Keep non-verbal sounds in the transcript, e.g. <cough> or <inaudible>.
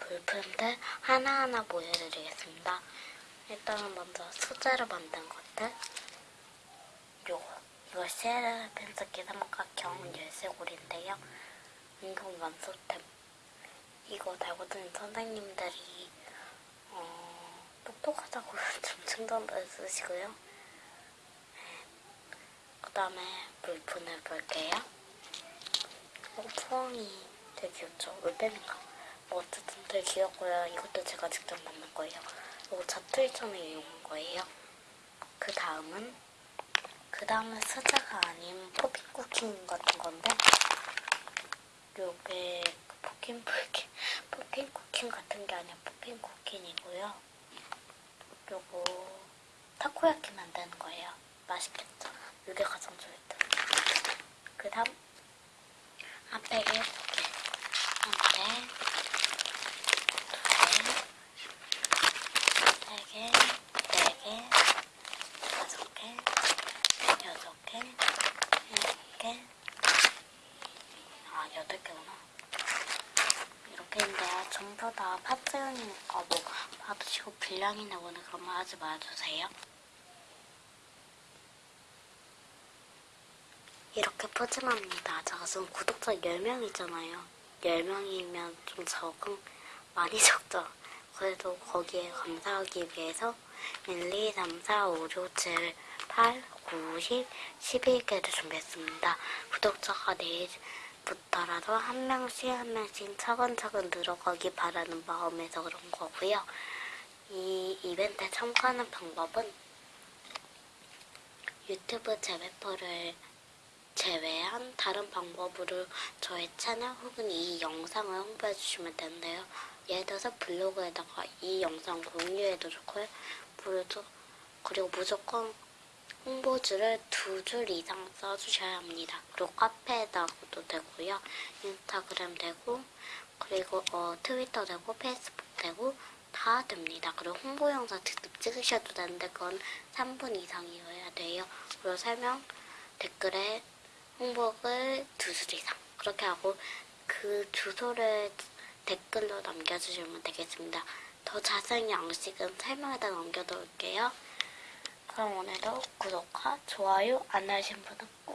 물품들 하나하나 보여드리겠습니다. 일단은 먼저 소재로 만든 것들 요거 이거 쉐르 펜스키 삼각형 열쇠고리인데요. 인공 완소템 이거 달고 다니는 선생님들이 어, 똑똑하다고 <laughs> 좀 칭찬도 해주시고요. 그 다음에 물품을 볼게요. 어, 푸엉이 되게 귀엽죠? 올빼미인가? 뭐 어쨌든 되게 귀엽고요. 이것도 제가 직접 만든 거예요. 이거 자투리점에 이용한 거예요. 그 다음은 그 다음은 수자가 아닌 포핀 쿠킹 같은 건데 요게 그 포킨 포킨 포킨 쿠킹 같은 게 아니라 포킨 쿠킹이고요. 요거 타코야키 만드는 거예요. 맛있겠죠? 이게 가장 좋아했던. 그 다음 8개구나. 이렇게인데 전부 다 파트니까 뭐 받으시고 분량이 나오는 그런 말 하지 말아주세요. 이렇게 푸짐합니다. 제가 지금 구독자 10명이잖아요. 10명이면 좀 적은, 많이 적죠. 그래도 거기에 감사하기 위해서 1, 2, 3, 4, 5, 6, 7, 8, 9, 10, 11개를 준비했습니다. 구독자가 4, 붙더라도 한 명씩 한 명씩 차근차근 늘어가기 바라는 마음에서 그런 거고요. 이 이벤트에 참가하는 방법은 유튜브 재배포를 제외한 다른 방법으로 저의 채널 혹은 이 영상을 홍보해 주시면 되는데요. 예를 들어서 블로그에다가 이 영상 공유해도 좋고요. 그리고 무조건 홍보주를 두줄 이상 써주셔야 합니다. 그리고 카페에다가도 되고요. 인스타그램 되고 그리고 어, 트위터 되고 페이스북 되고 다 됩니다. 그리고 홍보 영상 직접 찍으셔도 되는데 그건 3분 이상이어야 돼요. 그리고 설명 댓글에 홍보글 두 줄 이상 그렇게 하고 그 주소를 댓글로 남겨주시면 되겠습니다. 더 자세한 양식은 설명에다 남겨놓을게요. 그럼 오늘도 구독과 좋아요 안 하신 분은